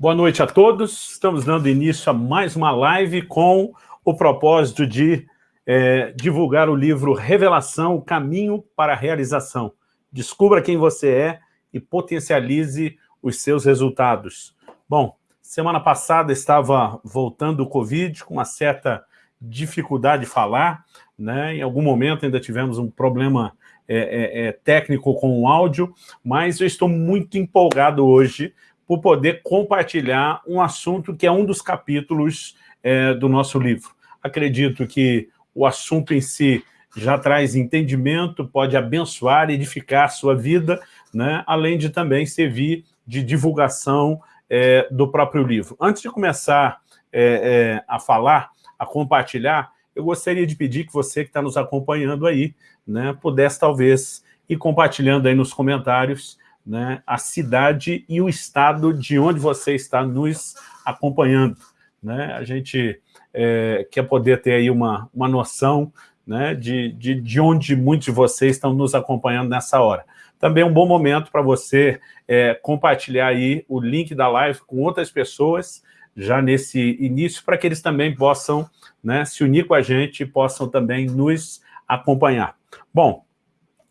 Boa noite a todos. Estamos dando início a mais uma live com o propósito de é, divulgar o livro Revelação, o caminho para a realização. Descubra quem você é e potencialize os seus resultados. Bom, semana passada estava voltando o Covid com uma certa dificuldade de falar, né? em algum momento ainda tivemos um problema é, é, é técnico com o áudio, mas eu estou muito empolgado hoje por poder compartilhar um assunto que é um dos capítulos é, do nosso livro. Acredito que o assunto em si já traz entendimento, pode abençoar, edificar a sua vida, né? além de também servir de divulgação é, do próprio livro. Antes de começar é, é a falar, a compartilhar, eu gostaria de pedir que você que está nos acompanhando aí, né, pudesse talvez ir compartilhando aí nos comentários né, a cidade e o estado de onde você está nos acompanhando. Né? A gente é, quer poder ter aí uma, uma noção né, de, de, de onde muitos de vocês estão nos acompanhando nessa hora. Também é um bom momento para você é, compartilhar aí o link da live com outras pessoas, já nesse início, para que eles também possam né, se unir com a gente e possam também nos acompanhar. Bom,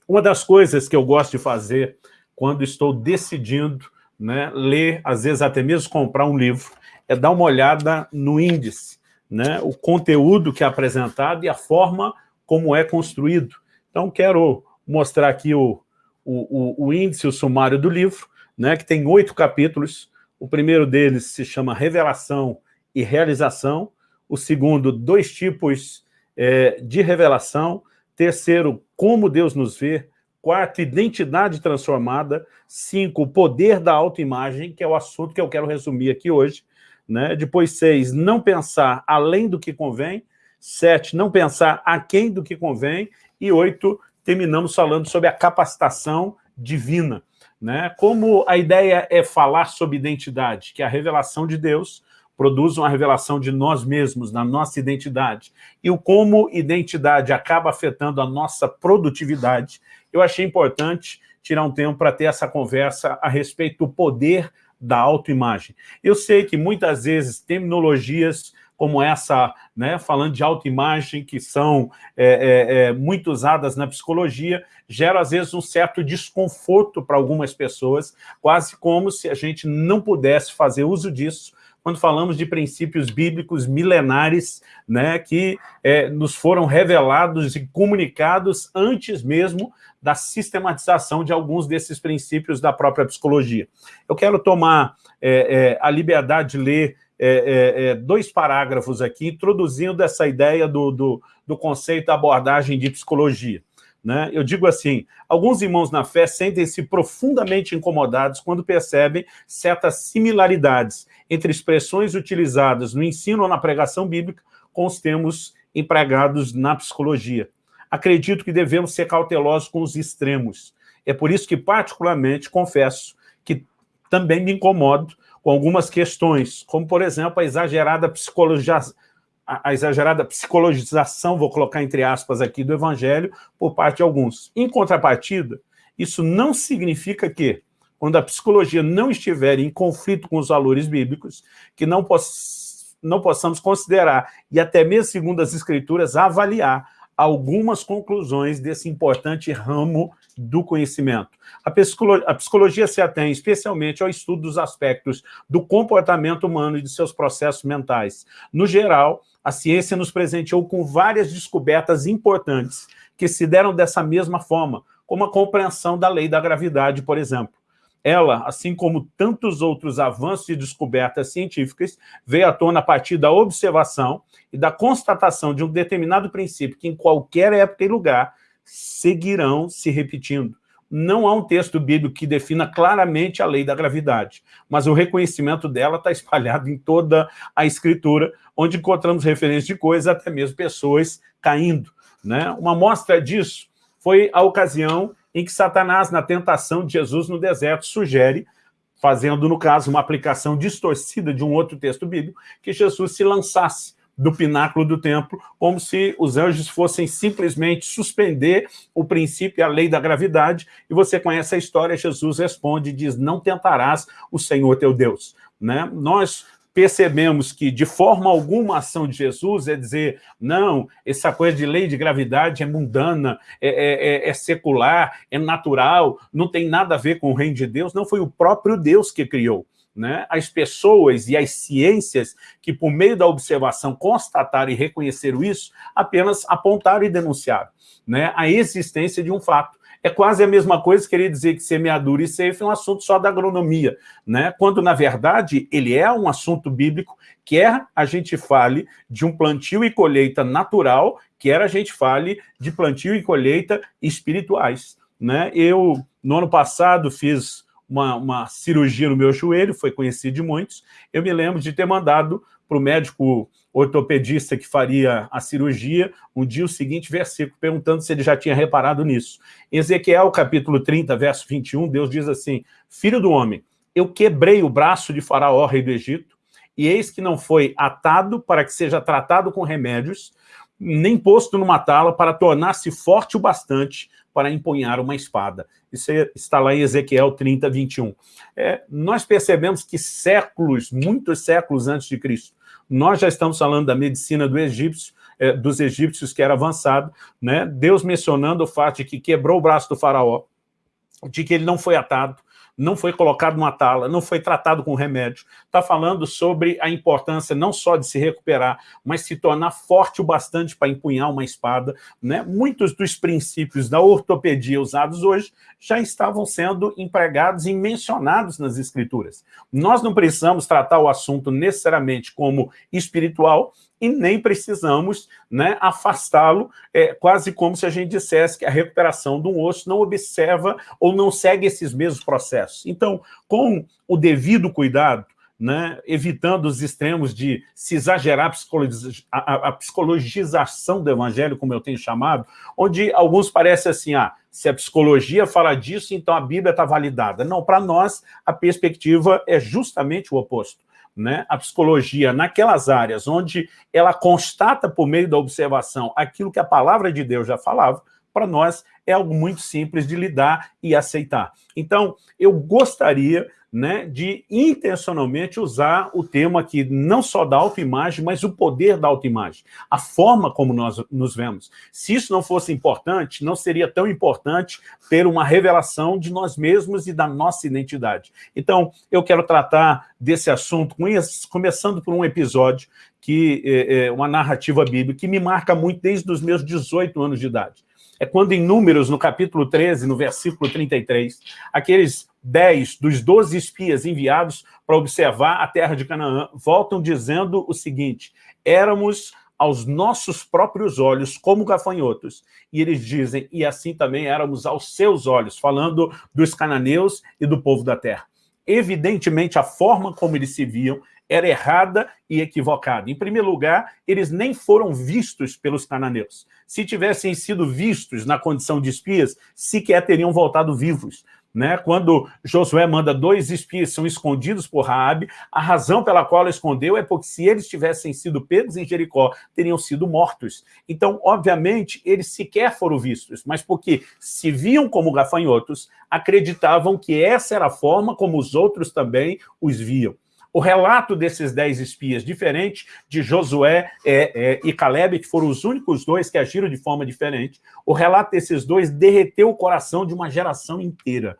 uma das coisas que eu gosto de fazer quando estou decidindo né, ler, às vezes até mesmo comprar um livro, é dar uma olhada no índice, né, o conteúdo que é apresentado e a forma como é construído. Então, quero mostrar aqui o, o, o, o índice, o sumário do livro, né, que tem oito capítulos. O primeiro deles se chama Revelação e Realização. O segundo, dois tipos é, de revelação. Terceiro, como Deus nos vê. Quarto, identidade transformada. Cinco, poder da autoimagem, que é o assunto que eu quero resumir aqui hoje. Né? Depois, seis, não pensar além do que convém. Sete, não pensar aquém do que convém. E oito, terminamos falando sobre a capacitação divina. Né? Como a ideia é falar sobre identidade, que a revelação de Deus, produz uma revelação de nós mesmos, na nossa identidade, e o como identidade acaba afetando a nossa produtividade, eu achei importante tirar um tempo para ter essa conversa a respeito do poder da autoimagem. Eu sei que muitas vezes terminologias como essa, né, falando de autoimagem, que são é, é, é, muito usadas na psicologia, geram às vezes um certo desconforto para algumas pessoas, quase como se a gente não pudesse fazer uso disso quando falamos de princípios bíblicos milenares né, que é, nos foram revelados e comunicados antes mesmo da sistematização de alguns desses princípios da própria psicologia. Eu quero tomar é, é, a liberdade de ler é, é, é, dois parágrafos aqui, introduzindo essa ideia do, do, do conceito da abordagem de psicologia. Né? Eu digo assim, alguns irmãos na fé sentem-se profundamente incomodados quando percebem certas similaridades entre expressões utilizadas no ensino ou na pregação bíblica com os termos empregados na psicologia. Acredito que devemos ser cautelosos com os extremos. É por isso que, particularmente, confesso que também me incomodo com algumas questões, como, por exemplo, a exagerada psicologização a, exagerada psicologização, vou colocar entre aspas aqui, do evangelho por parte de alguns. Em contrapartida, isso não significa que, quando a psicologia não estiver em conflito com os valores bíblicos, que não, poss não possamos considerar, e até mesmo segundo as escrituras, avaliar algumas conclusões desse importante ramo do conhecimento. A psicologia, a psicologia se atém especialmente ao estudo dos aspectos do comportamento humano e de seus processos mentais. No geral, a ciência nos presenteou com várias descobertas importantes que se deram dessa mesma forma, como a compreensão da lei da gravidade, por exemplo. Ela, assim como tantos outros avanços e descobertas científicas, veio à tona a partir da observação e da constatação de um determinado princípio que em qualquer época e lugar seguirão se repetindo. Não há um texto bíblico que defina claramente a lei da gravidade, mas o reconhecimento dela está espalhado em toda a escritura, onde encontramos referências de coisas, até mesmo pessoas caindo. Né? Uma mostra disso foi a ocasião em que Satanás, na tentação de Jesus no deserto, sugere, fazendo, no caso, uma aplicação distorcida de um outro texto bíblico, que Jesus se lançasse do pináculo do templo, como se os anjos fossem simplesmente suspender o princípio e a lei da gravidade, e você conhece a história, Jesus responde e diz, não tentarás o Senhor teu Deus. Né? Nós percebemos que, de forma alguma, a ação de Jesus é dizer, não, essa coisa de lei de gravidade é mundana, é, é, é, é, secular, é natural, não tem nada a ver com o reino de Deus, não foi o próprio Deus que criou. Né? As pessoas e as ciências que, por meio da observação, constataram e reconheceram isso, apenas apontaram e denunciaram né? a existência de um fato. É quase a mesma coisa querer dizer que semeadura e ceifa é um assunto só da agronomia, né? quando, na verdade, ele é um assunto bíblico, quer a gente fale de um plantio e colheita natural, quer a gente fale de plantio e colheita espirituais. Né? Eu, no ano passado, fiz uma, uma cirurgia no meu joelho, foi conhecido de muitos, eu me lembro de ter mandado para o médico ortopedista que faria a cirurgia, um dia o seguinte versículo, perguntando se ele já tinha reparado nisso. Em Ezequiel, capítulo 30, verso 21, Deus diz assim, Filho do homem, eu quebrei o braço de faraó, rei do Egito, e eis que não foi atado para que seja tratado com remédios, nem posto numa tala para tornar-se forte o bastante para empunhar uma espada. Isso está lá em Ezequiel 30, 21. É, nós percebemos que séculos, muitos séculos antes de Cristo, nós já estamos falando da medicina do egípcio, é, dos egípcios que era avançado, né? Deus mencionando o fato de que quebrou o braço do faraó, de que ele não foi atado, não foi colocado numa tala, não foi tratado com remédio. Está falando sobre a importância não só de se recuperar, mas se tornar forte o bastante para empunhar uma espada. Né? Muitos dos princípios da ortopedia usados hoje já estavam sendo empregados e mencionados nas escrituras. Nós não precisamos tratar o assunto necessariamente como espiritual, e nem precisamos né, afastá-lo, é, quase como se a gente dissesse que a recuperação de um osso não observa ou não segue esses mesmos processos. Então, com o devido cuidado, né, evitando os extremos de se exagerar a, psicologização do evangelho, como eu tenho chamado, onde alguns parecem assim, ah, se a psicologia fala disso, então a Bíblia está validada. Não, para nós, a perspectiva é justamente o oposto né, a psicologia naquelas áreas onde ela constata por meio da observação aquilo que a palavra de Deus já falava, para nós é algo muito simples de lidar e aceitar. Então, eu gostaria né, de intencionalmente usar o tema aqui, não só da autoimagem, mas o poder da autoimagem, a forma como nós nos vemos. Se isso não fosse importante, não seria tão importante ter uma revelação de nós mesmos e da nossa identidade. Então, eu quero tratar desse assunto, começando por um episódio, que é, uma narrativa bíblica, que me marca muito desde os meus 18 anos de idade. É quando em Números, no capítulo 13, no versículo 33, aqueles dez dos doze espias enviados para observar a terra de Canaã voltam dizendo o seguinte, éramos aos nossos próprios olhos como gafanhotos. E eles dizem, e assim também éramos aos seus olhos, falando dos cananeus e do povo da terra. Evidentemente, a forma como eles se viam era errada e equivocada. Em primeiro lugar, eles nem foram vistos pelos cananeus. Se tivessem sido vistos na condição de espias, sequer teriam voltado vivos. Né? Quando Josué manda dois espias são escondidos por Raabe, a razão pela qual ela escondeu é porque se eles tivessem sido pegos em Jericó, teriam sido mortos. Então, obviamente, eles sequer foram vistos, mas porque se viam como gafanhotos, acreditavam que essa era a forma como os outros também os viam. O relato desses dez espias, diferente de Josué é, é, e Caleb, que foram os únicos dois que agiram de forma diferente, o relato desses dois derreteu o coração de uma geração inteira.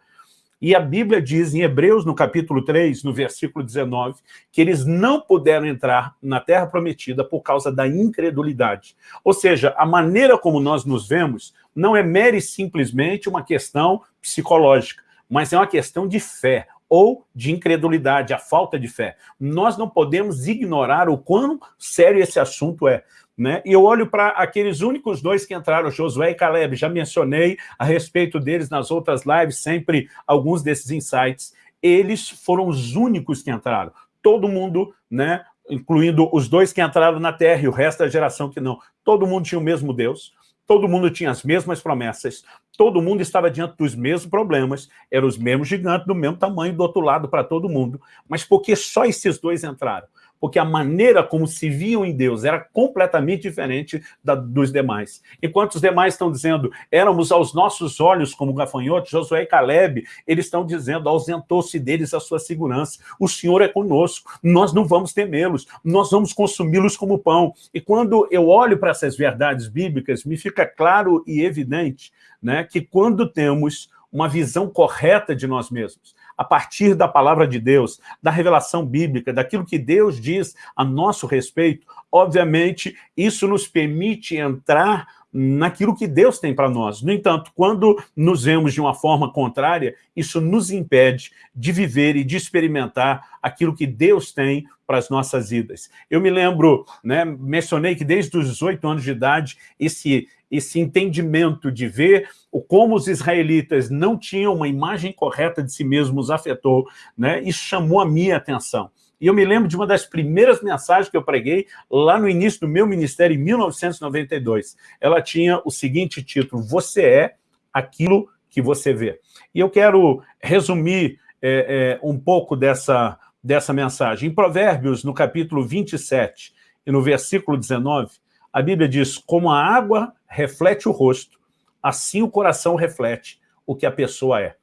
E a Bíblia diz em Hebreus, no capítulo 3, no versículo 19, que eles não puderam entrar na terra prometida por causa da incredulidade. Ou seja, a maneira como nós nos vemos não é mere simplesmente uma questão psicológica, mas é uma questão de fé ou de incredulidade, a falta de fé. Nós não podemos ignorar o quão sério esse assunto é. Né? E eu olho para aqueles únicos dois que entraram, Josué e Caleb, já mencionei a respeito deles nas outras lives, sempre alguns desses insights. Eles foram os únicos que entraram. Todo mundo, né, incluindo os dois que entraram na terra e o resto da geração que não, todo mundo tinha o mesmo Deus, todo mundo tinha as mesmas promessas, todo mundo estava diante dos mesmos problemas, eram os mesmos gigantes do mesmo tamanho do outro lado para todo mundo, mas porque só esses dois entraram? Porque a maneira como se viam em Deus era completamente diferente da, dos demais. Enquanto os demais estão dizendo, éramos aos nossos olhos como gafanhotos, Josué e Caleb, eles estão dizendo, ausentou-se deles a sua segurança. O Senhor é conosco, nós não vamos temê-los, nós vamos consumi-los como pão. E quando eu olho para essas verdades bíblicas, me fica claro e evidente né, que quando temos uma visão correta de nós mesmos, a partir da palavra de Deus, da revelação bíblica, daquilo que Deus diz a nosso respeito, obviamente, isso nos permite entrar naquilo que Deus tem para nós. No entanto, quando nos vemos de uma forma contrária, isso nos impede de viver e de experimentar aquilo que Deus tem para as nossas vidas. Eu me lembro, né, mencionei que desde os 18 anos de idade, esse, esse entendimento de ver como os israelitas não tinham uma imagem correta de si mesmos afetou, né, e chamou a minha atenção. E eu me lembro de uma das primeiras mensagens que eu preguei lá no início do meu ministério, em 1992. Ela tinha o seguinte título, Você é aquilo que você vê. E eu quero resumir é, é, um pouco dessa, dessa mensagem. Em Provérbios, no capítulo 27 e no versículo 19, a Bíblia diz, como a água reflete o rosto, assim o coração reflete o que a pessoa é.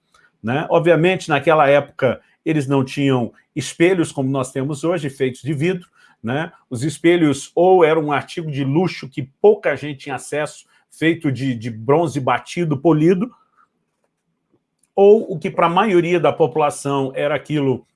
Né? Obviamente, naquela época, eles não tinham espelhos como nós temos hoje, feitos de vidro, né? Os espelhos ou eram um artigo de luxo que pouca gente tinha acesso, feito de, de bronze batido, polido, ou o que para a maioria da população era aquilo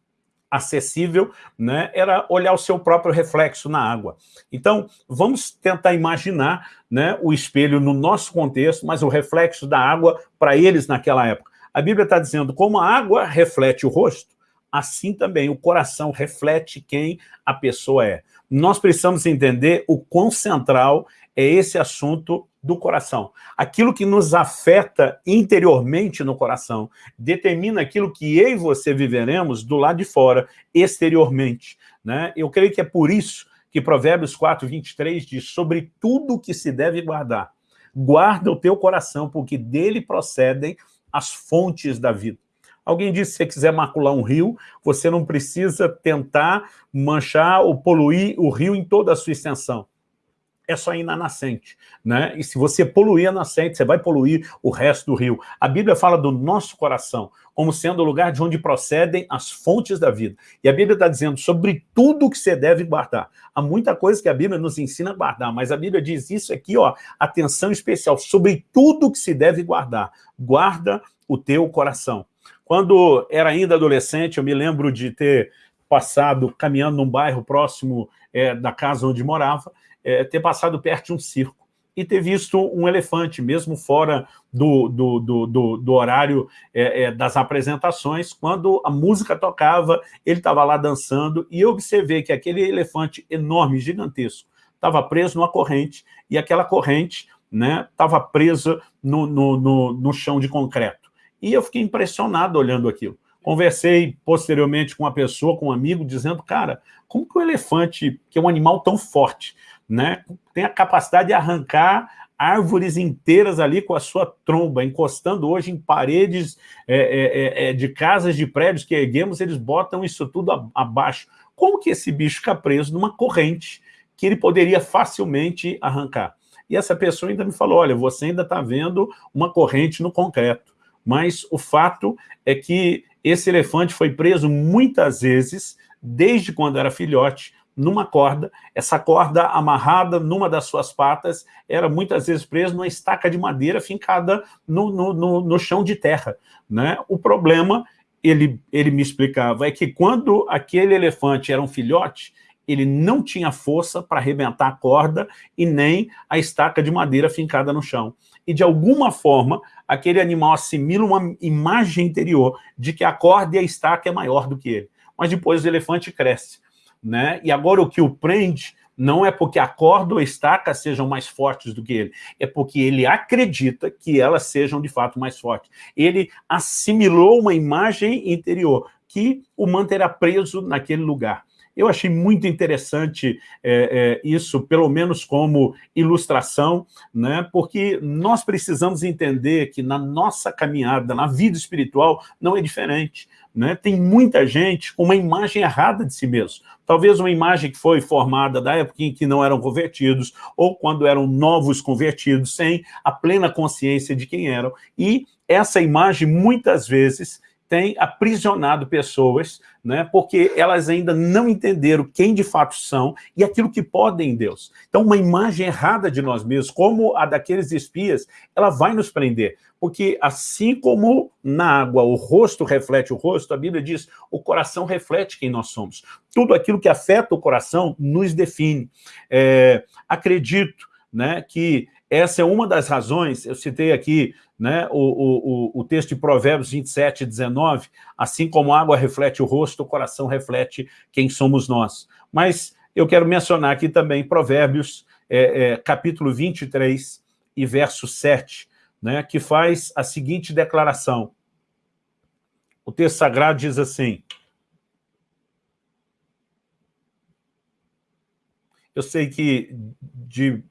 acessível, né, era olhar o seu próprio reflexo na água. Então, vamos tentar imaginar né, o espelho no nosso contexto, mas o reflexo da água para eles naquela época. A Bíblia está dizendo, como a água reflete o rosto, assim também o coração reflete quem a pessoa é. Nós precisamos entender o quão central é esse assunto do coração. Aquilo que nos afeta interiormente no coração determina aquilo que eu e você viveremos do lado de fora, exteriormente. Né? Eu creio que é por isso que Provérbios 4, 23 diz sobre tudo que se deve guardar. Guarda o teu coração, porque dele procedem as fontes da vida. Alguém disse, se você quiser macular um rio, você não precisa tentar manchar ou poluir o rio em toda a sua extensão. É só ir na nascente. Né? E se você poluir a nascente, você vai poluir o resto do rio. A Bíblia fala do nosso coração como sendo o lugar de onde procedem as fontes da vida. E a Bíblia está dizendo sobre tudo que você deve guardar. Há muita coisa que a Bíblia nos ensina a guardar, mas a Bíblia diz isso aqui, ó, atenção especial, sobre tudo que se deve guardar. Guarda o teu coração. Quando era ainda adolescente, eu me lembro de ter passado caminhando num bairro próximo é, da casa onde morava, é, ter passado perto de um circo e ter visto um elefante, mesmo fora do, do, do, do, do horário é, é das apresentações, quando a música tocava, ele estava lá dançando, e eu observei que aquele elefante enorme, gigantesco, estava preso numa corrente, e aquela corrente estava né, presa no, no, no, no chão de concreto. E eu fiquei impressionado olhando aquilo. Conversei posteriormente com uma pessoa, com um amigo, dizendo, cara, como que o elefante, que é um animal tão forte, né, tem a capacidade de arrancar árvores inteiras ali com a sua tromba, encostando hoje em paredes é, é, é, é de casas, de prédios que erguemos, eles botam isso tudo abaixo. Como que esse bicho fica preso numa corrente que ele poderia facilmente arrancar? E essa pessoa ainda me falou, olha, você ainda está vendo uma corrente no concreto mas o fato é que esse elefante foi preso muitas vezes, desde quando era filhote, numa corda, essa corda amarrada numa das suas patas, era muitas vezes preso numa estaca de madeira fincada no, no, no, no chão de terra. Né? O problema, ele, ele me explicava, é que quando aquele elefante era um filhote, ele não tinha força para arrebentar a corda e nem a estaca de madeira fincada no chão. E, de alguma forma, aquele animal assimila uma imagem interior de que a corda e a estaca é maior do que ele. Mas depois o elefante cresce. Né? E agora o que o prende não é porque a corda ou a estaca sejam mais fortes do que ele, é porque ele acredita que elas sejam de fato mais fortes. Ele assimilou uma imagem interior que o manterá preso naquele lugar. Eu achei muito interessante é, é, isso, pelo menos como ilustração, né? porque nós precisamos entender que na nossa caminhada, na vida espiritual, não é diferente. Né? Tem muita gente com uma imagem errada de si mesmo. Talvez uma imagem que foi formada da época em que não eram convertidos, ou quando eram novos convertidos, sem a plena consciência de quem eram. E essa imagem, muitas vezes, tem aprisionado pessoas, né, porque elas ainda não entenderam quem de fato são e aquilo que podem em Deus. Então, uma imagem errada de nós mesmos, como a daqueles espias, ela vai nos prender. Porque assim como na água o rosto reflete o rosto, a Bíblia diz, o coração reflete quem nós somos. Tudo aquilo que afeta o coração nos define. É, acredito né, que essa é uma das razões, eu citei aqui né, o, o, o texto de Provérbios 27, 19, assim como a água reflete o rosto, o coração reflete quem somos nós. Mas eu quero mencionar aqui também Provérbios, é, é, capítulo 23 e verso 7, né, que faz a seguinte declaração. O texto sagrado diz assim, eu sei que de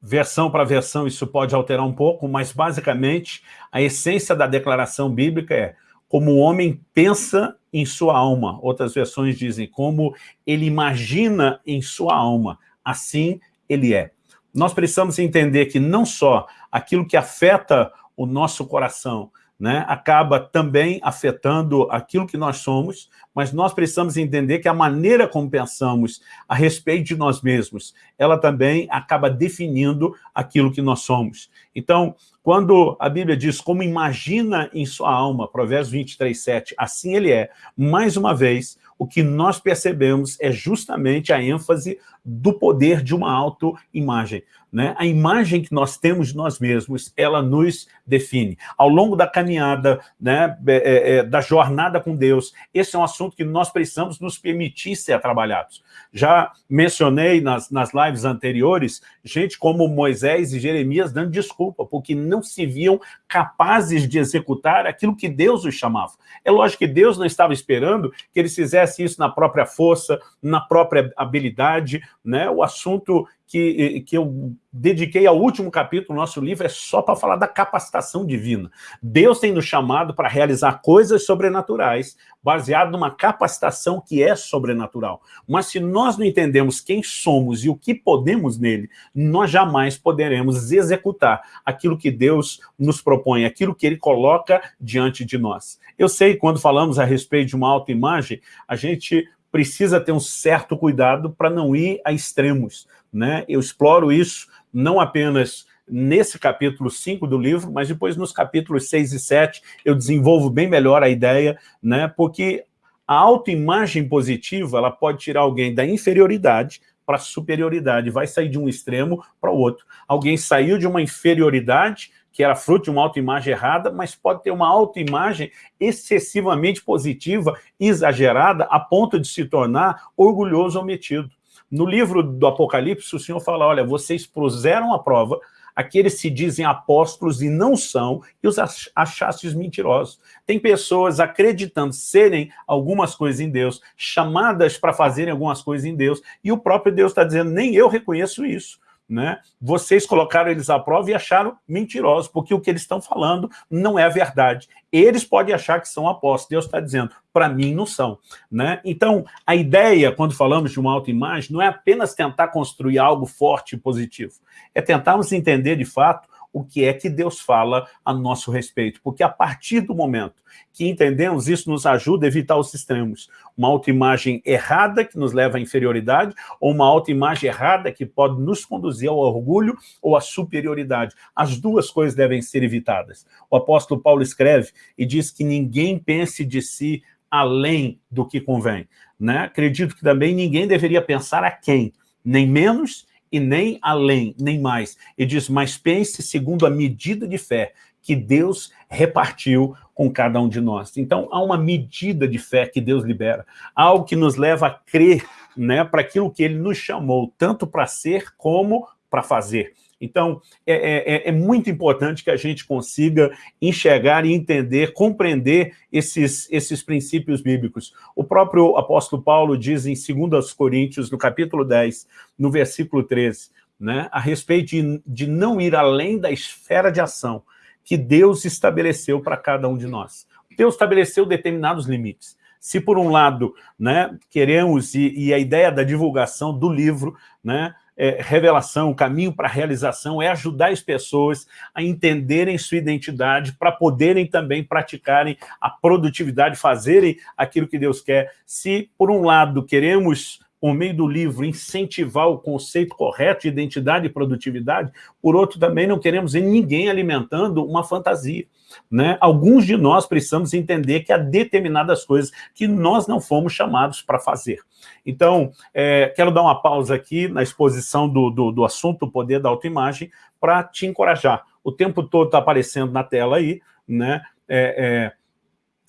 versão para versão isso pode alterar um pouco, mas basicamente a essência da declaração bíblica é como o homem pensa em sua alma. Outras versões dizem como ele imagina em sua alma, assim ele é. Nós precisamos entender que não só aquilo que afeta o nosso coração, né, acaba também afetando aquilo que nós somos, mas nós precisamos entender que a maneira como pensamos a respeito de nós mesmos, ela também acaba definindo aquilo que nós somos. Então, quando a Bíblia diz como imagina em sua alma, Provérbios 23, 7, assim ele é, mais uma vez, o que nós percebemos é justamente a ênfase do poder de uma autoimagem. Né? A imagem que nós temos de nós mesmos, ela nos define. Ao longo da caminhada, né, é, é, é, da jornada com Deus, esse é um assunto que nós precisamos nos permitir ser trabalhados. Já mencionei nas, nas lives anteriores, gente como Moisés e Jeremias dando desculpa, porque não se viam capazes de executar aquilo que Deus os chamava. É lógico que Deus não estava esperando que eles fizessem isso na própria força, na própria habilidade, né? O assunto que, que eu dediquei ao último capítulo do nosso livro é só para falar da capacitação divina. Deus tem nos chamado para realizar coisas sobrenaturais, baseado numa capacitação que é sobrenatural. Mas se nós não entendemos quem somos e o que podemos nele, nós jamais poderemos executar aquilo que Deus nos propõe, aquilo que ele coloca diante de nós. Eu sei, quando falamos a respeito de uma autoimagem, a gente precisa ter um certo cuidado para não ir a extremos. Né? Eu exploro isso não apenas nesse capítulo 5 do livro, mas depois nos capítulos 6 e 7 eu desenvolvo bem melhor a ideia, né? porque a autoimagem positiva ela pode tirar alguém da inferioridade para a superioridade, vai sair de um extremo para o outro. Alguém saiu de uma inferioridade que era fruto de uma autoimagem errada, mas pode ter uma autoimagem excessivamente positiva, exagerada, a ponto de se tornar orgulhoso ou metido. No livro do Apocalipse, o Senhor fala, olha, vocês puseram a prova, aqueles se dizem apóstolos e não são, e os achastes mentirosos. Tem pessoas acreditando serem algumas coisas em Deus, chamadas para fazerem algumas coisas em Deus, e o próprio Deus está dizendo, nem eu reconheço isso né? Vocês colocaram eles à prova e acharam mentirosos, porque o que eles estão falando não é a verdade. Eles podem achar que são apóstolos, Deus está dizendo, para mim não são. Né? Então, a ideia, quando falamos de uma autoimagem, não é apenas tentar construir algo forte e positivo, é tentarmos entender, de fato, o que é que Deus fala a nosso respeito, porque a partir do momento que entendemos, isso nos ajuda a evitar os extremos. Uma autoimagem errada que nos leva à inferioridade, ou uma autoimagem errada que pode nos conduzir ao orgulho ou à superioridade. As duas coisas devem ser evitadas. O apóstolo Paulo escreve e diz que ninguém pense de si além do que convém. Né? Acredito que também ninguém deveria pensar a quem, nem menos e nem além, nem mais. E diz, mas pense segundo a medida de fé que Deus repartiu com cada um de nós. Então, há uma medida de fé que Deus libera, algo que nos leva a crer né, para aquilo que Ele nos chamou, tanto para ser como para fazer. Então, é, é, é, é, muito importante que a gente consiga enxergar e entender, compreender esses, esses princípios bíblicos. O próprio apóstolo Paulo diz em 2 Coríntios, no capítulo 10, no versículo 13, né, a respeito de, de não ir além da esfera de ação que Deus estabeleceu para cada um de nós. Deus estabeleceu determinados limites. Se, por um lado, né, queremos, e, e a ideia da divulgação do livro, né, é, revelação, o caminho para a realização é ajudar as pessoas a entenderem sua identidade para poderem também praticarem a produtividade, fazerem aquilo que Deus quer. Se, por um lado, queremos por meio do livro, incentivar o conceito correto de identidade e produtividade, por outro, também não queremos ver ninguém alimentando uma fantasia. Né? Alguns de nós precisamos entender que há determinadas coisas que nós não fomos chamados para fazer. Então, é, quero dar uma pausa aqui na exposição do, do, do assunto, o poder da autoimagem, para te encorajar. O tempo todo está aparecendo na tela aí, né? É, é,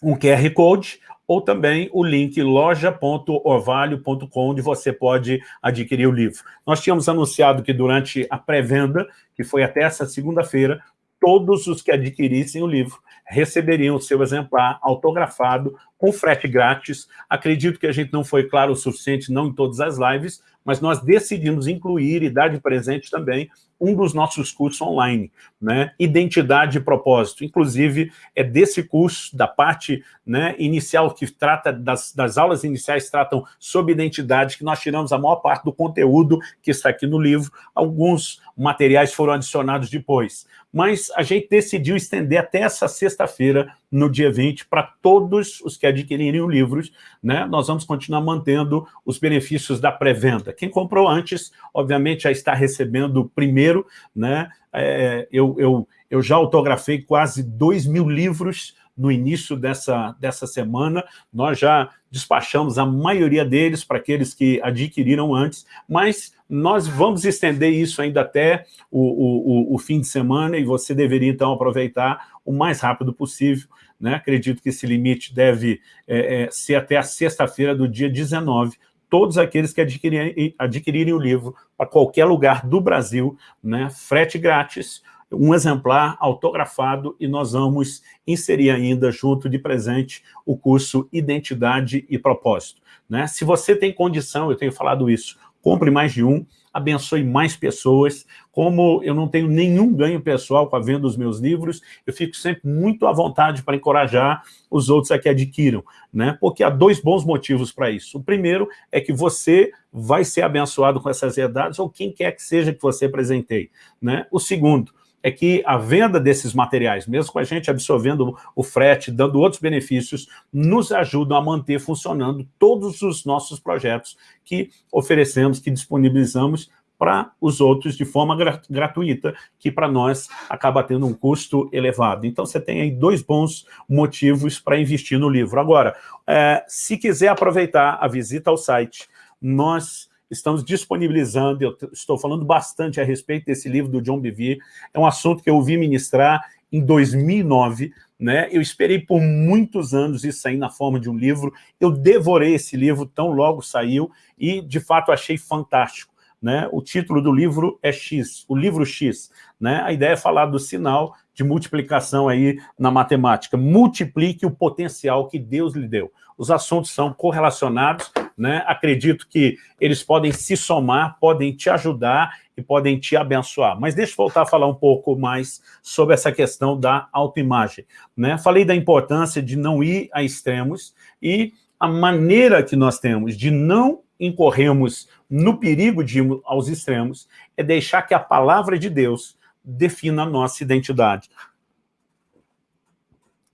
um QR Code, ou também o link loja.orvalho.com, onde você pode adquirir o livro. Nós tínhamos anunciado que durante a pré-venda, que foi até essa segunda-feira, todos os que adquirissem o livro receberiam o seu exemplar autografado com frete grátis. Acredito que a gente não foi claro o suficiente, não em todas as lives, mas nós decidimos incluir e dar de presente também um dos nossos cursos online, né? Identidade e propósito. Inclusive, é desse curso, da parte né, inicial, que trata das, das aulas iniciais, tratam sobre identidade, que nós tiramos a maior parte do conteúdo que está aqui no livro. Alguns materiais foram adicionados depois. Mas a gente decidiu estender até essa sexta-feira, no dia 20, para todos os que adquirirem o livros. Né? Nós vamos continuar mantendo os benefícios da pré-venda. Quem comprou antes, obviamente, já está recebendo primeiro. Né? É, eu, eu, eu já autografei quase 2 mil livros no início dessa, dessa semana. Nós já despachamos a maioria deles para aqueles que adquiriram antes, mas nós vamos estender isso ainda até o, o, o, fim de semana e você deveria, então, aproveitar o mais rápido possível. Né? Acredito que esse limite deve é, é, ser até a sexta-feira do dia 19, todos aqueles que adquirirem, adquirirem o livro para qualquer lugar do Brasil, né? frete grátis, um exemplar autografado e nós vamos inserir ainda, junto de presente, o curso Identidade e Propósito. Né? Se você tem condição, eu tenho falado isso, compre mais de um, abençoe mais pessoas. Como eu não tenho nenhum ganho pessoal com a venda dos meus livros, eu fico sempre muito à vontade para encorajar os outros a que adquiram, né? Porque há dois bons motivos para isso. O primeiro é que você vai ser abençoado com essas verdades, ou quem quer que seja que você presenteie, né? O segundo é que a venda desses materiais, mesmo com a gente absorvendo o frete, dando outros benefícios, nos ajudam a manter funcionando todos os nossos projetos que oferecemos, que disponibilizamos para os outros de forma gratuita, que para nós acaba tendo um custo elevado. Então, você tem aí dois bons motivos para investir no livro. Agora, é, se quiser aproveitar a visita ao site, nós estamos disponibilizando, eu estou falando bastante a respeito desse livro do John Bevere, é um assunto que eu ouvi ministrar em 2009, né? eu esperei por muitos anos isso sair na forma de um livro, eu devorei esse livro tão logo saiu e, de fato, achei fantástico. Né? O título do livro é X, o livro X. Né? A ideia é falar do sinal de multiplicação aí na matemática. Multiplique o potencial que Deus lhe deu. Os assuntos são correlacionados, né? acredito que eles podem se somar, podem te ajudar e podem te abençoar. Mas deixa eu voltar a falar um pouco mais sobre essa questão da autoimagem. Né? Falei da importância de não ir a extremos e a maneira que nós temos de não incorrermos no perigo de ir aos extremos é deixar que a palavra de Deus defina a nossa identidade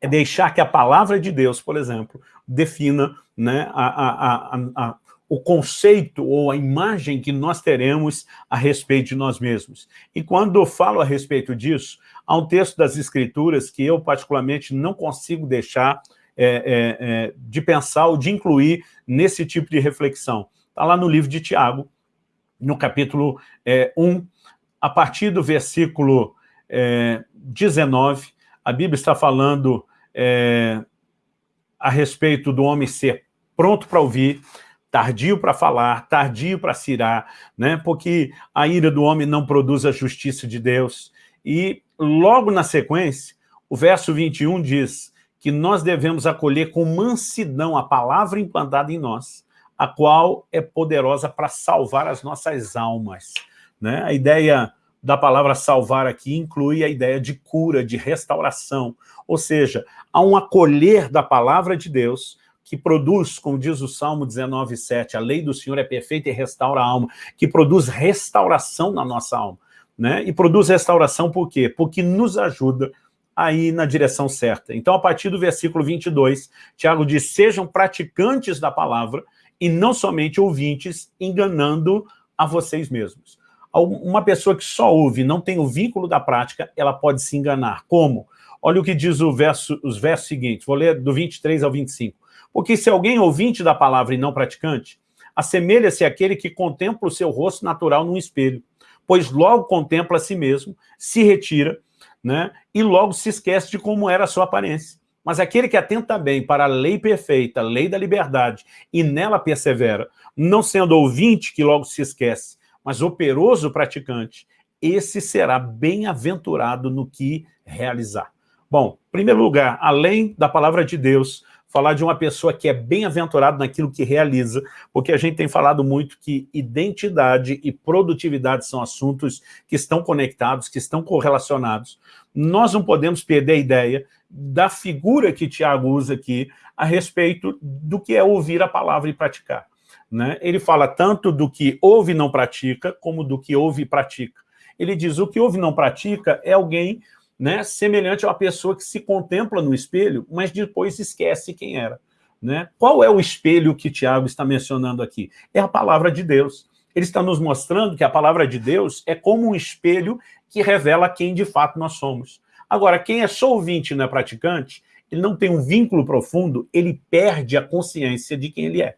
é deixar que a palavra de Deus, por exemplo, defina né, a, a, a, o conceito ou a imagem que nós teremos a respeito de nós mesmos. E quando eu falo a respeito disso, há um texto das Escrituras que eu particularmente não consigo deixar é, é, é, de pensar ou de incluir nesse tipo de reflexão. Está lá no livro de Tiago, no capítulo 1, é, a partir do versículo 19, é, a Bíblia está falando é, a respeito do homem ser pronto para ouvir, tardio para falar, tardio para cirar, né? porque a ira do homem não produz a justiça de Deus. E logo na sequência, o verso 21 diz que nós devemos acolher com mansidão a palavra implantada em nós, a qual é poderosa para salvar as nossas almas. Né? A ideia da palavra salvar aqui inclui a ideia de cura, de restauração, ou seja, há um acolher da palavra de Deus que produz, como diz o Salmo 19, 7, a lei do Senhor é perfeita e restaura a alma, que produz restauração na nossa alma. Né? E produz restauração por quê? Porque nos ajuda a ir na direção certa. Então, a partir do versículo 22, Tiago diz, sejam praticantes da palavra e não somente ouvintes, enganando a vocês mesmos. Uma pessoa que só ouve não tem o vínculo da prática, ela pode se enganar. Como? Olha o que diz o verso, os versos seguintes, vou ler do 23 ao 25. Porque se alguém ouvinte da palavra e não praticante, assemelha-se àquele que contempla o seu rosto natural num espelho, pois logo contempla a si mesmo, se retira, né, e logo se esquece de como era a sua aparência. Mas aquele que atenta bem para a lei perfeita, a lei da liberdade, e nela persevera, não sendo ouvinte que logo se esquece, mas operoso praticante, esse será bem-aventurado no que realizar. Bom, em primeiro lugar, além da palavra de Deus, falar de uma pessoa que é bem-aventurado naquilo que realiza, porque a gente tem falado muito que identidade e produtividade são assuntos que estão conectados, que estão correlacionados. Nós não podemos perder a ideia da figura que Tiago usa aqui a respeito do que é ouvir a palavra e praticar. Né? Ele fala tanto do que ouve e não pratica, como do que ouve e pratica. Ele diz, o que ouve e não pratica é alguém né, semelhante a uma pessoa que se contempla no espelho, mas depois esquece quem era. Né? Qual é o espelho que Tiago está mencionando aqui? É a palavra de Deus. Ele está nos mostrando que a palavra de Deus é como um espelho que revela quem de fato nós somos. Agora, quem é só ouvinte e não é praticante, ele não tem um vínculo profundo, ele perde a consciência de quem ele é.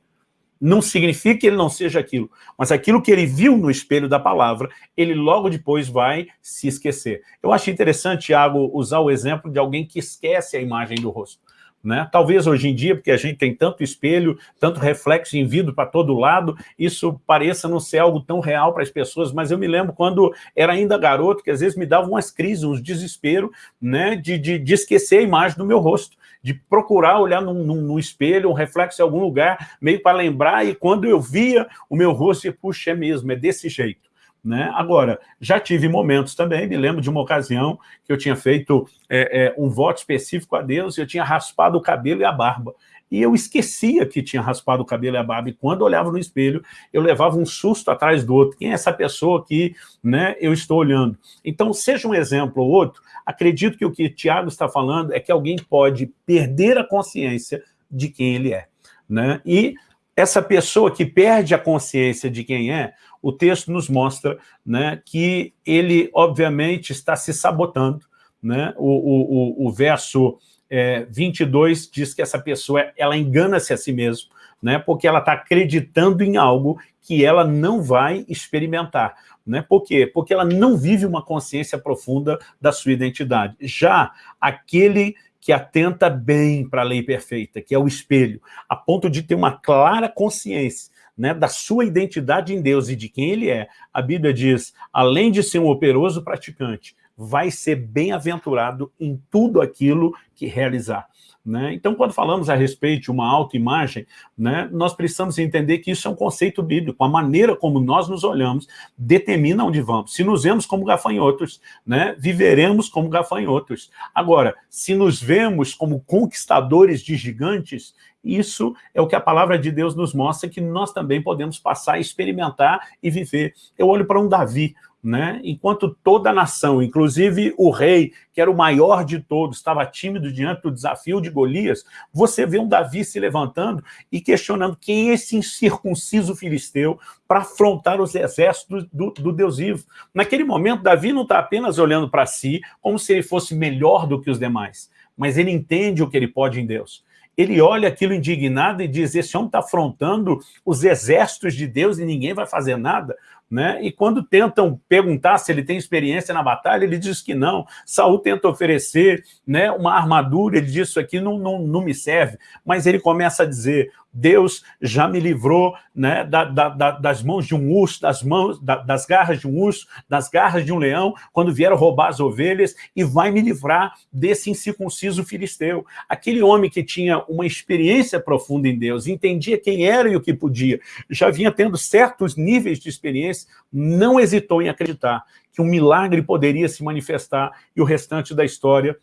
Não significa que ele não seja aquilo, mas aquilo que ele viu no espelho da palavra, ele logo depois vai se esquecer. Eu acho interessante, Tiago, usar o exemplo de alguém que esquece a imagem do rosto. Né? Talvez hoje em dia, porque a gente tem tanto espelho, tanto reflexo em vidro para todo lado, isso pareça não ser algo tão real para as pessoas, mas eu me lembro quando era ainda garoto, que às vezes me dava umas crises, uns desespero, né, de, de, de esquecer a imagem do meu rosto de procurar olhar num, num, num, espelho, um reflexo em algum lugar, meio para lembrar, e quando eu via o meu rosto, eu, puxa, é mesmo, é desse jeito. Né? Agora, já tive momentos também, me lembro de uma ocasião que eu tinha feito é, é, um voto específico a Deus, e eu tinha raspado o cabelo e a barba e eu esquecia que tinha raspado o cabelo e a barba, e quando olhava no espelho, eu levava um susto atrás do outro. Quem é essa pessoa que né, eu estou olhando? Então, seja um exemplo ou outro, acredito que o que Tiago está falando é que alguém pode perder a consciência de quem ele é. Né? E essa pessoa que perde a consciência de quem é, o texto nos mostra né, que ele, obviamente, está se sabotando. Né? O, o, o, verso é, 22 diz que essa pessoa ela engana-se a si mesma, né, porque ela está acreditando em algo que ela não vai experimentar. Né? Por quê? Porque ela não vive uma consciência profunda da sua identidade. Já aquele que atenta bem para a lei perfeita, que é o espelho, a ponto de ter uma clara consciência né, da sua identidade em Deus e de quem ele é, a Bíblia diz, além de ser um operoso praticante, vai ser bem-aventurado em tudo aquilo que realizar. Né? Então, quando falamos a respeito de uma autoimagem, né, nós precisamos entender que isso é um conceito bíblico. A maneira como nós nos olhamos determina onde vamos. Se nos vemos como gafanhotos, né, viveremos como gafanhotos. Agora, se nos vemos como conquistadores de gigantes, isso é o que a palavra de Deus nos mostra, que nós também podemos passar, experimentar e viver. Eu olho para um Davi, né? enquanto toda a nação, inclusive o rei, que era o maior de todos, estava tímido diante do desafio de Golias, você vê um Davi se levantando e questionando quem é esse incircunciso filisteu para afrontar os exércitos do, do, Deus vivo. Naquele momento, Davi não está apenas olhando para si como se ele fosse melhor do que os demais, mas ele entende o que ele pode em Deus ele olha aquilo indignado e diz, esse homem está afrontando os exércitos de Deus e ninguém vai fazer nada. Né? E quando tentam perguntar se ele tem experiência na batalha, ele diz que não. Saul tenta oferecer né, uma armadura, ele diz, isso aqui não, não, não me serve. Mas ele começa a dizer, Deus já me livrou né, da, da, da, das mãos de um urso, das, mãos, das garras de um urso, das garras de um leão, quando vieram roubar as ovelhas, e vai me livrar desse incircunciso filisteu. Aquele homem que tinha uma experiência profunda em Deus, entendia quem era e o que podia, já vinha tendo certos níveis de experiência, não hesitou em acreditar que um milagre poderia se manifestar e o restante da história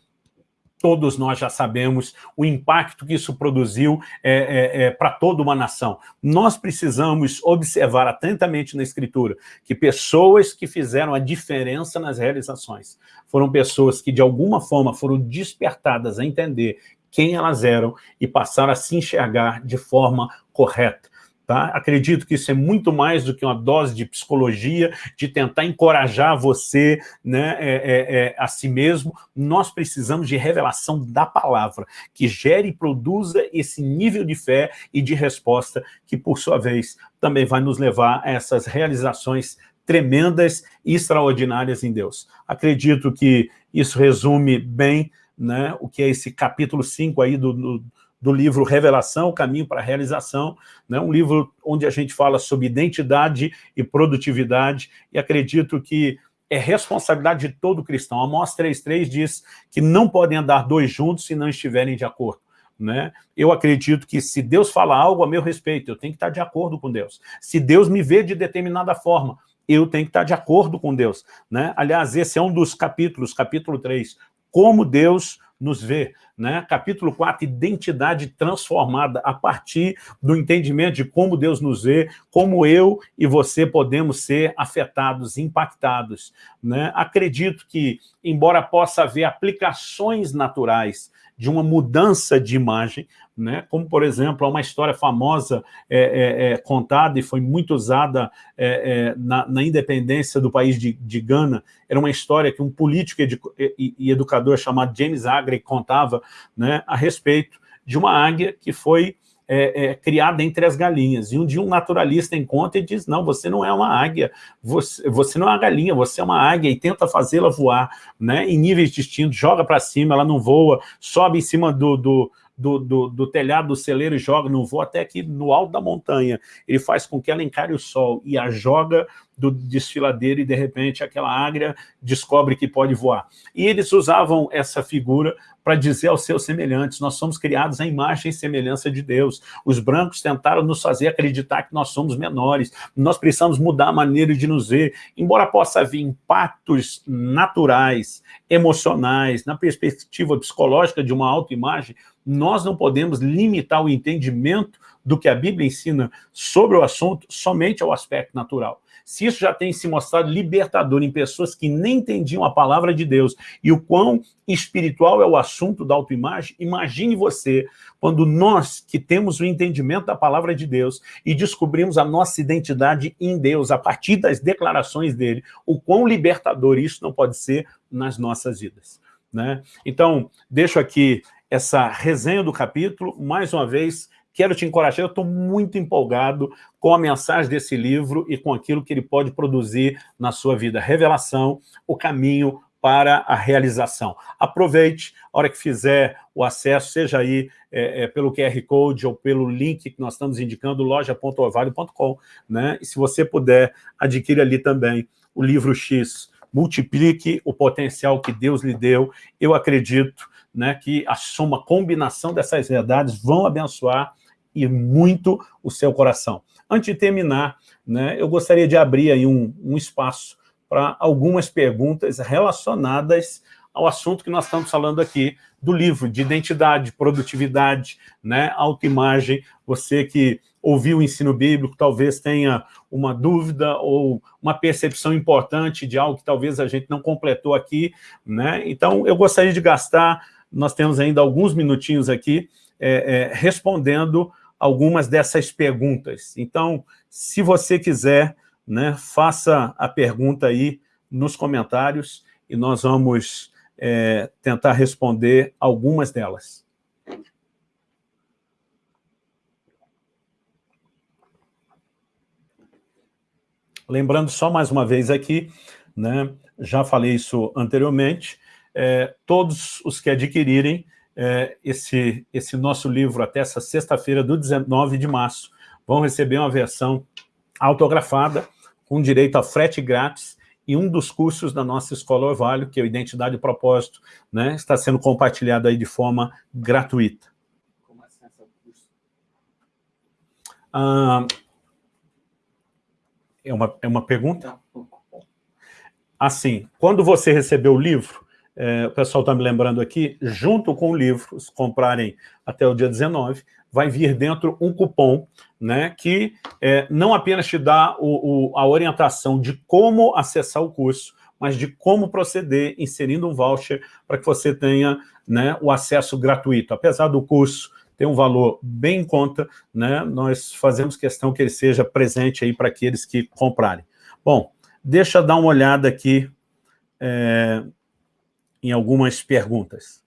todos nós já sabemos o impacto que isso produziu é, é, é, para toda uma nação. Nós precisamos observar atentamente na Escritura que pessoas que fizeram a diferença nas realizações foram pessoas que, de alguma forma, foram despertadas a entender quem elas eram e passaram a se enxergar de forma correta. Tá? Acredito que isso é muito mais do que uma dose de psicologia, de tentar encorajar você né, é, é, é, a si mesmo. Nós precisamos de revelação da palavra, que gere e produza esse nível de fé e de resposta, que, por sua vez, também vai nos levar a essas realizações tremendas e extraordinárias em Deus. Acredito que isso resume bem né, o que é esse capítulo 5 aí do, do do livro Revelação, Caminho para a Realização, né? um livro onde a gente fala sobre identidade e produtividade, e acredito que é responsabilidade de todo cristão. Amós 3.3 diz que não podem andar dois juntos se não estiverem de acordo. Né? Eu acredito que se Deus fala algo a meu respeito, eu tenho que estar de acordo com Deus. Se Deus me vê de determinada forma, eu tenho que estar de acordo com Deus. Né? Aliás, esse é um dos capítulos, capítulo 3, como Deus nos vê. Né? Capítulo 4, identidade transformada a partir do entendimento de como Deus nos vê, como eu e você podemos ser afetados, impactados. Né? Acredito que, embora possa haver aplicações naturais de uma mudança de imagem, né? como, por exemplo, uma história famosa é, é, é, contada e foi muito usada é, é, na, na, independência do país de, de, Gana. Era uma história que um político e, e educador chamado James Agri contava né, a respeito de uma águia que foi é, é, criada entre as galinhas. E um dia um naturalista encontra e diz, não, você não é uma águia, você, você não é uma galinha, você é uma águia e tenta fazê-la voar né, em níveis distintos, joga para cima, ela não voa, sobe em cima do, do do, do, do, telhado do celeiro e joga, não voa até aqui no alto da montanha. Ele faz com que ela encare o sol e a joga do desfiladeiro e, de repente, aquela águia descobre que pode voar. E eles usavam essa figura para dizer aos seus semelhantes, nós somos criados à imagem e semelhança de Deus. Os brancos tentaram nos fazer acreditar que nós somos menores, nós precisamos mudar a maneira de nos ver. Embora possa haver impactos naturais, emocionais, na perspectiva psicológica de uma autoimagem, nós não podemos limitar o entendimento do que a Bíblia ensina sobre o assunto somente ao aspecto natural. Se isso já tem se mostrado libertador em pessoas que nem entendiam a palavra de Deus e o quão espiritual é o assunto da autoimagem, imagine você quando nós que temos o entendimento da palavra de Deus e descobrimos a nossa identidade em Deus a partir das declarações dele, o quão libertador isso não pode ser nas nossas vidas. Né? Então, deixo aqui essa resenha do capítulo, mais uma vez, quero te encorajar, eu estou muito empolgado com a mensagem desse livro e com aquilo que ele pode produzir na sua vida. Revelação, o caminho para a realização. Aproveite, a hora que fizer o acesso, seja aí é, é, pelo QR Code ou pelo link que nós estamos indicando, loja.orvalho.com, né? E se você puder, adquire ali também o livro X, multiplique o potencial que Deus lhe deu. Eu acredito né, que a soma, combinação dessas verdades vão abençoar e muito o seu coração. Antes de terminar, né, eu gostaria de abrir aí um, um espaço para algumas perguntas relacionadas ao assunto que nós estamos falando aqui do livro, de identidade, produtividade, né, autoimagem. Você que ouviu o ensino bíblico, talvez tenha uma dúvida ou uma percepção importante de algo que talvez a gente não completou aqui. Né? Então, eu gostaria de gastar, nós temos ainda alguns minutinhos aqui, é, é, respondendo algumas dessas perguntas. Então, se você quiser, né, faça a pergunta aí nos comentários e nós vamos é, tentar responder algumas delas. Lembrando só mais uma vez aqui, né, já falei isso anteriormente, é, todos os que adquirirem é, esse, esse nosso livro até essa sexta-feira do 19 de março, vão receber uma versão autografada, com direito a frete grátis, e um dos cursos da nossa Escola Orvalho, que é o Identidade e Propósito, né, está sendo compartilhado aí de forma gratuita. Como acessa o curso? Ah, é, uma, é uma pergunta? Assim, quando você recebeu o livro, é, o pessoal está me lembrando aqui, junto com o livro, se comprarem até o dia 19, vai vir dentro um cupom né, que é, não apenas te dá o, o, a orientação de como acessar o curso, mas de como proceder inserindo um voucher para que você tenha né, o acesso gratuito. Apesar do curso ter um valor bem em conta, né, nós fazemos questão que ele seja presente aí para aqueles que comprarem. Bom, deixa eu dar uma olhada aqui é, em algumas perguntas.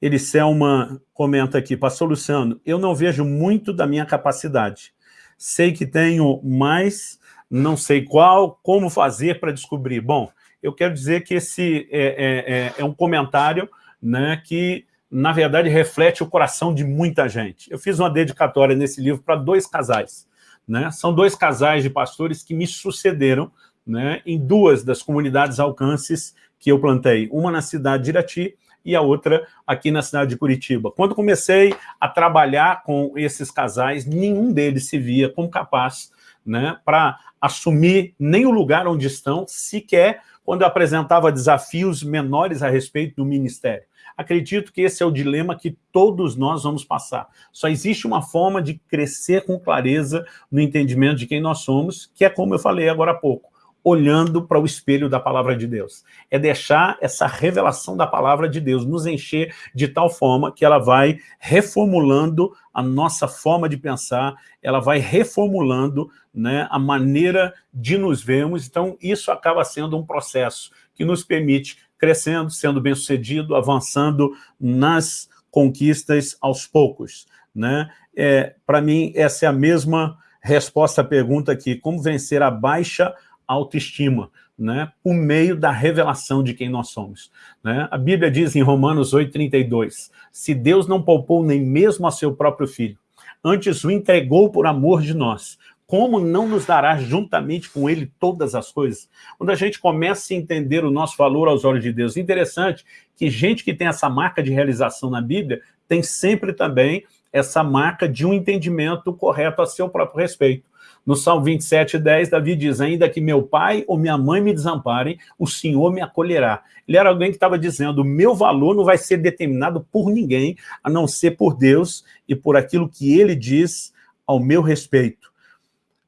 Eliselma comenta aqui, pastor Luciano, eu não vejo muito da minha capacidade. Sei que tenho mais, não sei qual, como fazer para descobrir. Bom, eu quero dizer que esse é, é, é, é um comentário né, que, na verdade, reflete o coração de muita gente. Eu fiz uma dedicatória nesse livro para dois casais. Né? São dois casais de pastores que me sucederam né, em duas das comunidades alcances que eu plantei. Uma na cidade de Irati e a outra aqui na cidade de Curitiba. Quando comecei a trabalhar com esses casais, nenhum deles se via como capaz né, para assumir nem o lugar onde estão, sequer quando eu apresentava desafios menores a respeito do ministério. Acredito que esse é o dilema que todos nós vamos passar. Só existe uma forma de crescer com clareza no entendimento de quem nós somos, que é como eu falei agora há pouco olhando para o espelho da palavra de Deus. É deixar essa revelação da palavra de Deus nos encher de tal forma que ela vai reformulando a nossa forma de pensar, ela vai reformulando né, a maneira de nos vermos. Então, isso acaba sendo um processo que nos permite crescendo, sendo bem-sucedido, avançando nas conquistas aos poucos. Né? É, para mim, essa é a mesma resposta à pergunta aqui, como vencer a baixa autoestima, né, por meio da revelação de quem nós somos. Né? A Bíblia diz em Romanos 8,32, se Deus não poupou nem mesmo a seu próprio Filho, antes o entregou por amor de nós, como não nos dará juntamente com ele todas as coisas? Quando a gente começa a entender o nosso valor aos olhos de Deus, interessante que gente que tem essa marca de realização na Bíblia tem sempre também essa marca de um entendimento correto a seu próprio respeito. No Salmo 27, 10, Davi diz, ainda que meu pai ou minha mãe me desamparem, o Senhor me acolherá. Ele era alguém que estava dizendo, meu valor não vai ser determinado por ninguém, a não ser por Deus e por aquilo que ele diz ao meu respeito.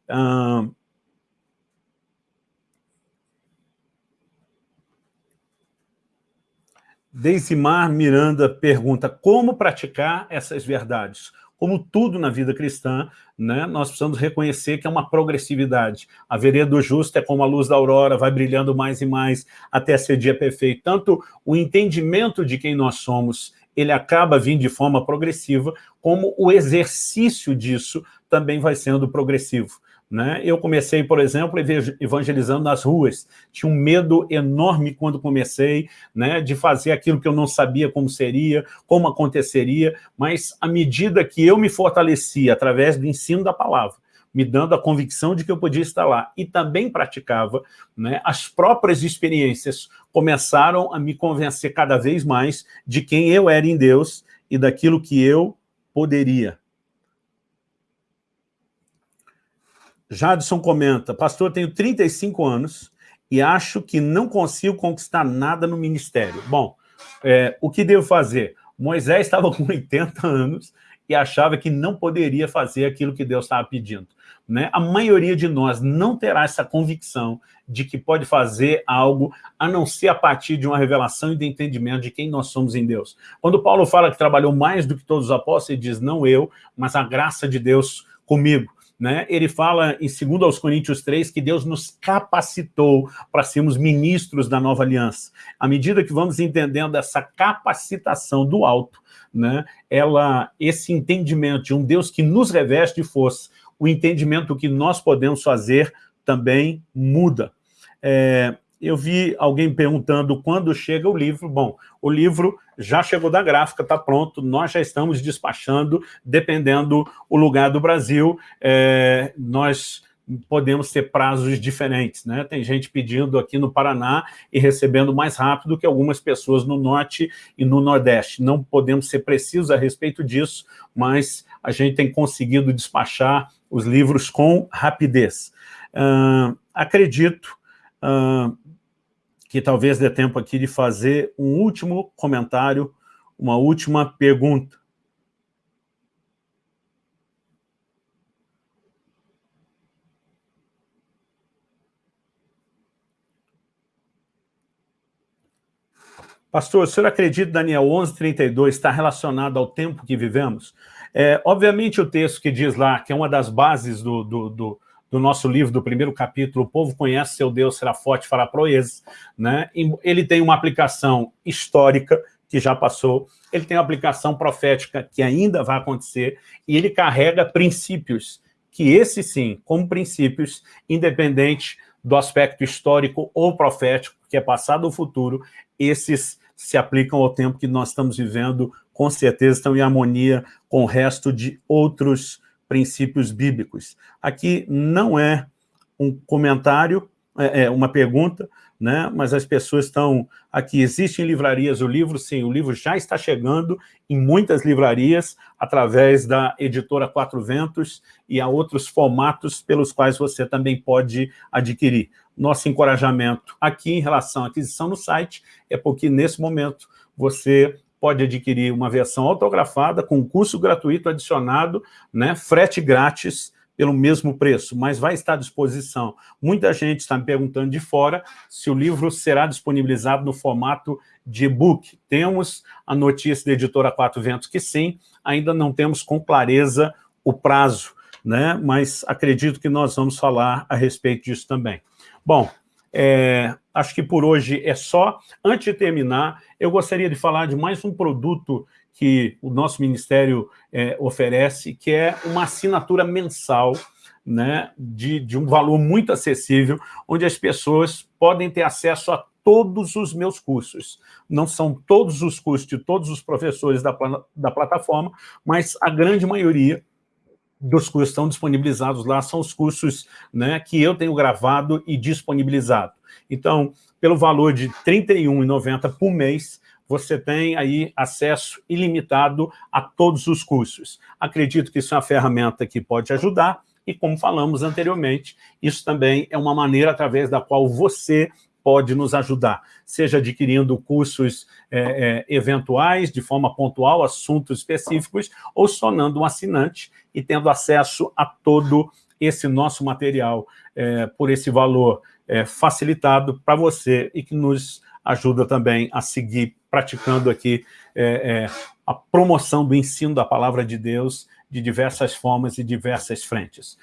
Ah, Deisimar Miranda pergunta, como praticar essas verdades? Como tudo na vida cristã, né, nós precisamos reconhecer que é uma progressividade. A vereda do justo é como a luz da aurora, vai brilhando mais e mais até ser dia perfeito. Tanto o entendimento de quem nós somos, ele acaba vindo de forma progressiva, como o exercício disso também vai sendo progressivo. Né? Eu comecei, por exemplo, evangelizando nas ruas. Tinha um medo enorme quando comecei né, de fazer aquilo que eu não sabia como seria, como aconteceria, mas à medida que eu me fortalecia através do ensino da palavra, me dando a convicção de que eu podia estar lá, e também praticava, né, as próprias experiências começaram a me convencer cada vez mais de quem eu era em Deus e daquilo que eu poderia. Jadson comenta, pastor, tenho 35 anos e acho que não consigo conquistar nada no ministério. Bom, é, o que devo fazer? Moisés estava com 80 anos e achava que não poderia fazer aquilo que Deus estava pedindo. Né? A maioria de nós não terá essa convicção de que pode fazer algo a não ser a partir de uma revelação e de entendimento de quem nós somos em Deus. Quando Paulo fala que trabalhou mais do que todos os apóstolos, ele diz, não eu, mas a graça de Deus comigo né, ele fala em 2 aos Coríntios 3 que Deus nos capacitou para sermos ministros da nova aliança. À medida que vamos entendendo essa capacitação do alto, né, ela, esse entendimento de um Deus que nos reveste de força, o entendimento que nós podemos fazer também muda. É, eu vi alguém perguntando quando chega o livro. Bom, o livro já chegou da gráfica, está pronto, nós já estamos despachando, dependendo o lugar do Brasil, é, nós podemos ter prazos diferentes. Né? Tem gente pedindo aqui no Paraná e recebendo mais rápido que algumas pessoas no Norte e no Nordeste. Não podemos ser precisos a respeito disso, mas a gente tem conseguido despachar os livros com rapidez. Uh, acredito uh, que talvez dê tempo aqui de fazer um último comentário, uma última pergunta. Pastor, o senhor acredita que Daniel 11:32 está relacionado ao tempo que vivemos? É, obviamente o texto que diz lá, que é uma das bases do, do, do do nosso livro, do primeiro capítulo, O Povo Conhece Seu Deus, Será Forte, Fará Proezas, né? ele tem uma aplicação histórica, que já passou, ele tem uma aplicação profética, que ainda vai acontecer, e ele carrega princípios, que esse sim, como princípios, independente do aspecto histórico ou profético, que é passado ou futuro, esses se aplicam ao tempo que nós estamos vivendo, com certeza estão em harmonia com o resto de outros princípios bíblicos. Aqui não é um comentário, é, é uma pergunta, né? mas as pessoas estão aqui. Existem livrarias, o livro, sim, o livro já está chegando em muitas livrarias, através da editora Quatro Ventos, e há outros formatos pelos quais você também pode adquirir. Nosso encorajamento aqui em relação à aquisição no site é porque, nesse momento, você pode adquirir uma versão autografada com curso gratuito adicionado, né, frete grátis pelo mesmo preço, mas vai estar à disposição. Muita gente está me perguntando de fora se o livro será disponibilizado no formato de e-book. Temos a notícia da editora Quatro Ventos que sim, ainda não temos com clareza o prazo, né? mas acredito que nós vamos falar a respeito disso também. Bom, é, acho que por hoje é só. Antes de terminar, eu gostaria de falar de mais um produto que o nosso Ministério é, oferece, que é uma assinatura mensal né, de, de um valor muito acessível, onde as pessoas podem ter acesso a todos os meus cursos. Não são todos os cursos de todos os professores da, da plataforma, mas a grande maioria dos cursos estão disponibilizados lá, são os cursos né, que eu tenho gravado e disponibilizado. Então, pelo valor de R$ 31,90 por mês, você tem aí acesso ilimitado a todos os cursos. Acredito que isso é uma ferramenta que pode ajudar, e como falamos anteriormente, isso também é uma maneira através da qual você pode nos ajudar, seja adquirindo cursos é, é, eventuais, de forma pontual, assuntos específicos, ou sonando um assinante e tendo acesso a todo esse nosso material é, por esse valor é, facilitado para você e que nos ajuda também a seguir praticando aqui é, é, a promoção do ensino da palavra de Deus de diversas formas e diversas frentes.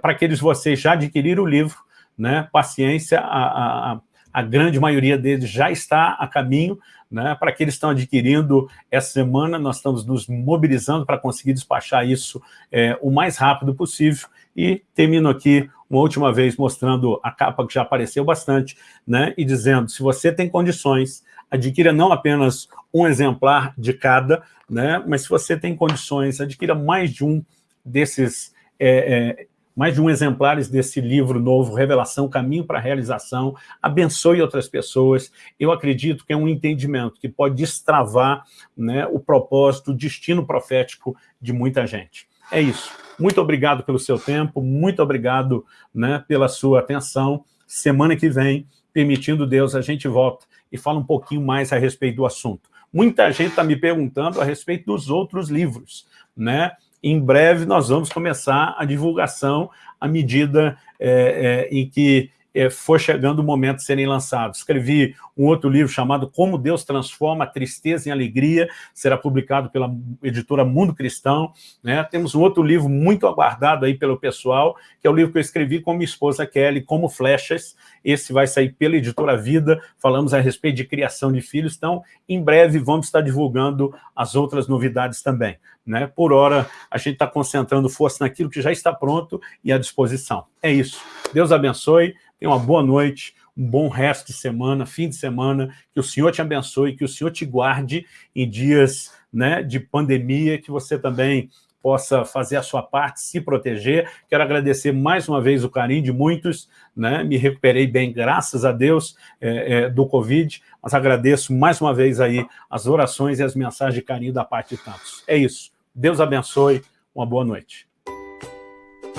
para aqueles vocês já adquiriram o livro, né, paciência, a a grande maioria deles já está a caminho, né? para que eles estão adquirindo essa semana, nós estamos nos mobilizando para conseguir despachar isso é, o mais rápido possível, e termino aqui uma última vez mostrando a capa que já apareceu bastante, né? e dizendo, se você tem condições, adquira não apenas um exemplar de cada, né? mas se você tem condições, adquira mais de um desses é, é, mais de um exemplares desse livro novo, Revelação, Caminho para a Realização, abençoe outras pessoas. Eu acredito que é um entendimento que pode destravar né, o propósito, o destino profético de muita gente. É isso. Muito obrigado pelo seu tempo, muito obrigado né, pela sua atenção. Semana que vem, permitindo Deus, a gente volta e fala um pouquinho mais a respeito do assunto. Muita gente está me perguntando a respeito dos outros livros, né? Em breve nós vamos começar a divulgação à medida é, é, em que for chegando o momento de serem lançados. Escrevi um outro livro chamado Como Deus Transforma a Tristeza em Alegria, será publicado pela editora Mundo Cristão. Né? Temos um outro livro muito aguardado aí pelo pessoal, que é o livro que eu escrevi com minha esposa Kelly, Como Flechas. Esse vai sair pela editora Vida, falamos a respeito de criação de filhos, então em breve vamos estar divulgando as outras novidades também. Né? Por hora, a gente está concentrando força naquilo que já está pronto e à disposição. É isso. Deus abençoe, tenha uma boa noite, um bom resto de semana, fim de semana, que o Senhor te abençoe, que o Senhor te guarde em dias né, de pandemia, que você também possa fazer a sua parte, se proteger. Quero agradecer mais uma vez o carinho de muitos, né? me recuperei bem, graças a Deus, é, é, do Covid, mas agradeço mais uma vez aí as orações e as mensagens de carinho da parte de tantos. É isso. Deus abençoe, uma boa noite.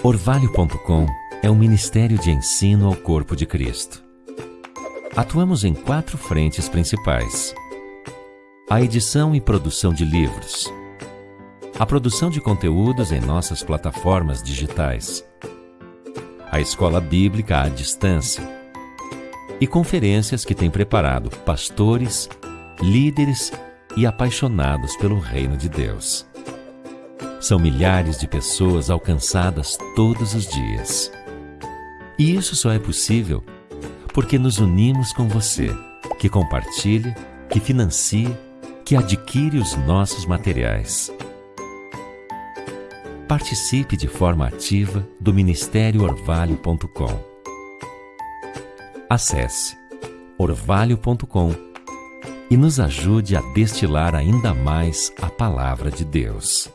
Orvalho.com é um ministério de ensino ao corpo de Cristo. Atuamos em quatro frentes principais. A edição e produção de livros, a produção de conteúdos em nossas plataformas digitais, a escola bíblica à distância e conferências que tem preparado pastores, líderes e apaixonados pelo reino de Deus. São milhares de pessoas alcançadas todos os dias. E isso só é possível porque nos unimos com você, que compartilha, que financia, que adquire os nossos materiais participe de forma ativa do Ministério Orvalho.com. Acesse orvalho.com e nos ajude a destilar ainda mais a palavra de Deus.